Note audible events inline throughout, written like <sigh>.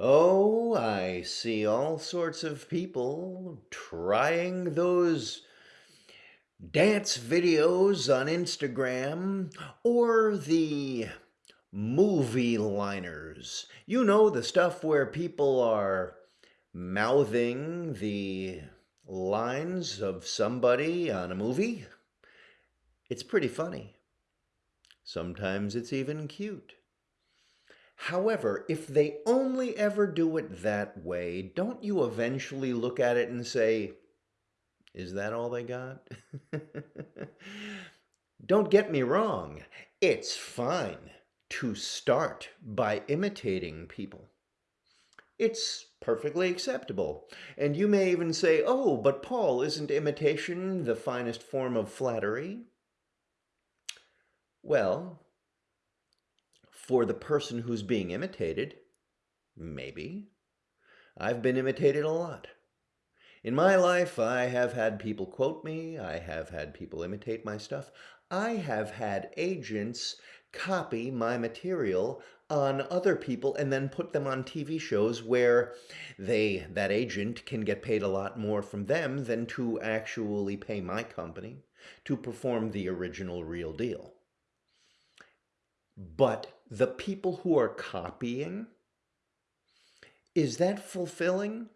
Oh, I see all sorts of people trying those dance videos on Instagram or the movie liners. You know, the stuff where people are mouthing the lines of somebody on a movie. It's pretty funny. Sometimes it's even cute. However, if they only ever do it that way, don't you eventually look at it and say, is that all they got? <laughs> don't get me wrong, it's fine to start by imitating people. It's perfectly acceptable. And you may even say, oh, but Paul, isn't imitation the finest form of flattery? Well, for the person who's being imitated, maybe. I've been imitated a lot. In my life, I have had people quote me. I have had people imitate my stuff. I have had agents copy my material on other people and then put them on TV shows where they that agent can get paid a lot more from them than to actually pay my company to perform the original real deal. But the people who are copying, is that fulfilling?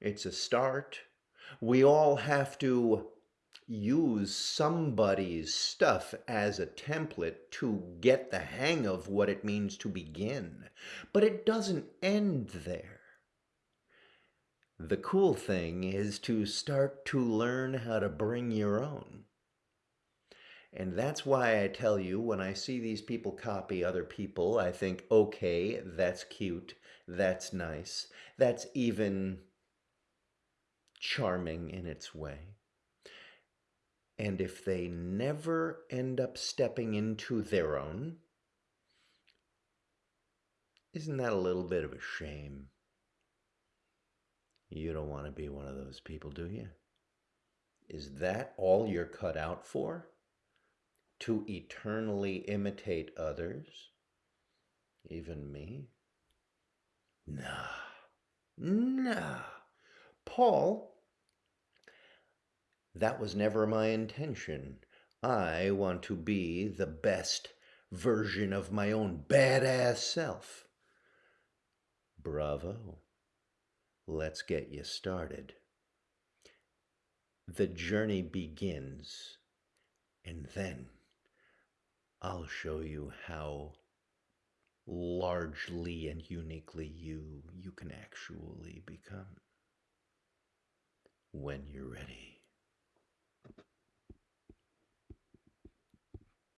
It's a start. We all have to use somebody's stuff as a template to get the hang of what it means to begin. But it doesn't end there. The cool thing is to start to learn how to bring your own. And that's why I tell you, when I see these people copy other people, I think, okay, that's cute, that's nice, that's even charming in its way. And if they never end up stepping into their own, isn't that a little bit of a shame? You don't want to be one of those people, do you? Is that all you're cut out for? To eternally imitate others? Even me? Nah. Nah. Paul that was never my intention. I want to be the best version of my own badass self. Bravo. Let's get you started. The journey begins, and then I'll show you how largely and uniquely you you can actually become when you're ready.